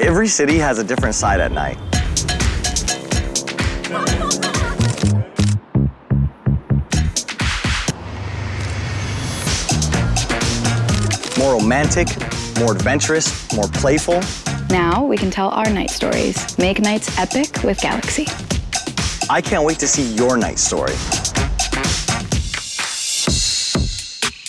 Every city has a different side at night. More romantic, more adventurous, more playful. Now we can tell our night stories. Make nights epic with Galaxy. I can't wait to see your night story.